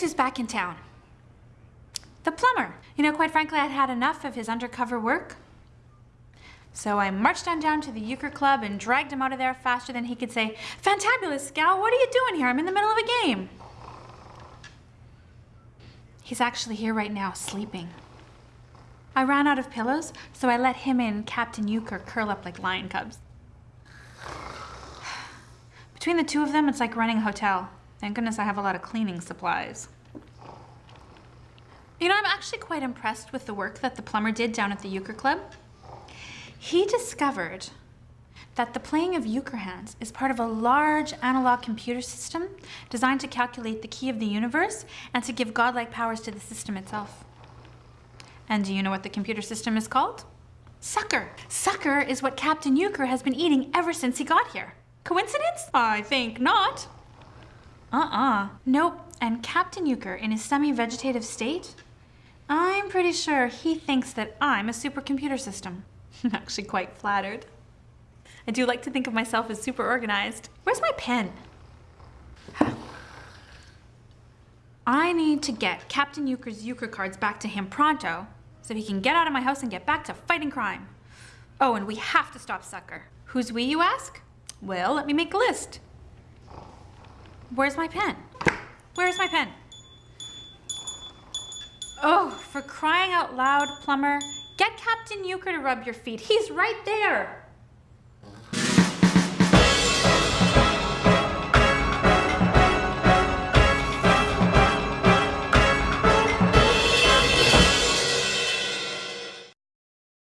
who's back in town? The plumber. You know, quite frankly, I'd had enough of his undercover work. So I marched on down to the euchre club and dragged him out of there faster than he could say, Fantabulous, Gal, what are you doing here? I'm in the middle of a game. He's actually here right now, sleeping. I ran out of pillows, so I let him and Captain Euchre curl up like lion cubs. Between the two of them, it's like running a hotel. Thank goodness I have a lot of cleaning supplies. You know, I'm actually quite impressed with the work that the plumber did down at the Euchre Club. He discovered that the playing of euchre hands is part of a large analog computer system designed to calculate the key of the universe and to give godlike powers to the system itself. And do you know what the computer system is called? Sucker. Sucker is what Captain Euchre has been eating ever since he got here. Coincidence? I think not. Uh-uh. Nope. And Captain Euchre, in his semi-vegetative state, I'm pretty sure he thinks that I'm a supercomputer system. I'm actually quite flattered. I do like to think of myself as super organized. Where's my pen? I need to get Captain Euchre's Euchre cards back to him pronto so he can get out of my house and get back to fighting crime. Oh, and we have to stop Sucker. Who's we, you ask? Well, let me make a list. Where's my pen? Where's my pen? Oh, for crying out loud, plumber, get Captain Euchre to rub your feet. He's right there.